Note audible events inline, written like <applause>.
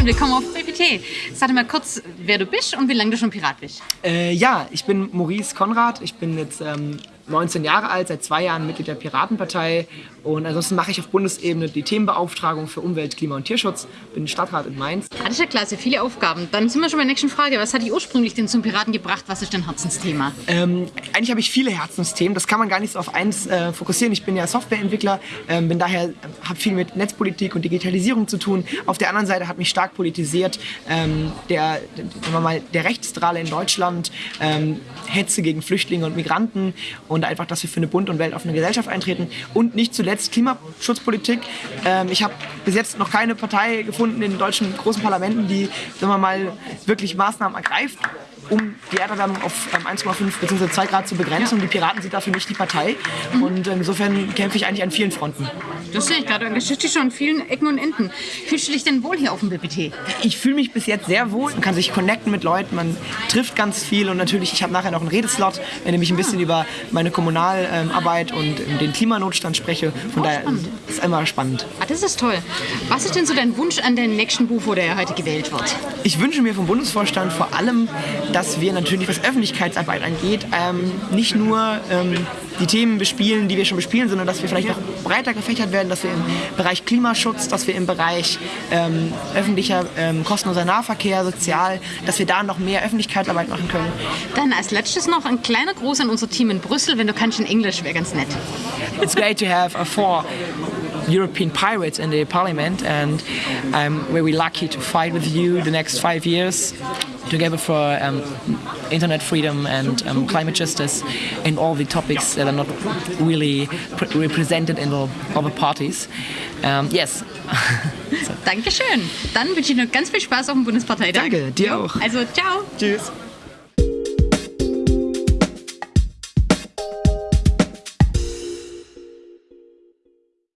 und willkommen auf BPT. Sag mal kurz, wer du bist und wie lange du schon Pirat bist. Äh, ja, ich bin Maurice Konrad. Ich bin jetzt ähm, 19 Jahre alt, seit zwei Jahren Mitglied der Piratenpartei und ansonsten mache ich auf Bundesebene die Themenbeauftragung für Umwelt, Klima und Tierschutz, bin Stadtrat in Mainz. Ich ja klasse, viele Aufgaben. Dann sind wir schon bei der nächsten Frage. Was hat dich ursprünglich denn zum Piraten gebracht? Was ist dein Herzensthema? Ähm, eigentlich habe ich viele Herzensthemen, das kann man gar nicht so auf eins äh, fokussieren. Ich bin ja Softwareentwickler, ähm, bin daher, habe viel mit Netzpolitik und Digitalisierung zu tun. Auf der anderen Seite hat mich stark politisiert ähm, der, der, mal, der Rechtsdrale in Deutschland, ähm, Hetze gegen Flüchtlinge und Migranten und einfach, dass wir für eine bunt und weltoffene Gesellschaft eintreten und nicht zuletzt Klimaschutzpolitik. Ähm, ich habe bis jetzt noch keine Partei gefunden in deutschen großen Parlamenten, die sagen wir mal, wirklich Maßnahmen ergreift um die Erderwärmung auf 1,5 bzw. 2 Grad zu begrenzen. Und die Piraten sind dafür nicht die Partei. Und insofern kämpfe ich eigentlich an vielen Fronten. Das sehe ich gerade. Das steht schon an vielen Ecken und Enden. Fühlst du dich denn wohl hier auf dem BPT? Ich fühle mich bis jetzt sehr wohl. Man kann sich connecten mit Leuten, man trifft ganz viel. Und natürlich, ich habe nachher noch einen Redeslot, in dem ich ein bisschen über meine Kommunalarbeit und den Klimanotstand spreche. Von daher spannend. ist es immer spannend. Ah, das ist toll. Was ist denn so dein Wunsch an den nächsten Buch, wo der heute gewählt wird? Ich wünsche mir vom Bundesvorstand vor allem, dass wir natürlich, was Öffentlichkeitsarbeit angeht, ähm, nicht nur ähm, die Themen bespielen, die wir schon bespielen, sondern dass wir vielleicht noch breiter gefächert werden, dass wir im Bereich Klimaschutz, dass wir im Bereich ähm, öffentlicher ähm, kostenloser Nahverkehr, sozial, dass wir da noch mehr Öffentlichkeitsarbeit machen können. Dann als letztes noch ein kleiner Gruß an unser Team in Brüssel, wenn du kannst in Englisch, wäre ganz nett. It's great to have a four European pirates in the parliament and I'm very lucky to fight with you the next five years together for um, internet freedom and um, climate justice and all the topics that are not really represented in the other parties. Um, yes. <laughs> so. Dankeschön. Dann wünsche ich noch ganz viel Spaß auf dem Bundesparteitag. Danke, dir auch. Also, ciao. Tschüss.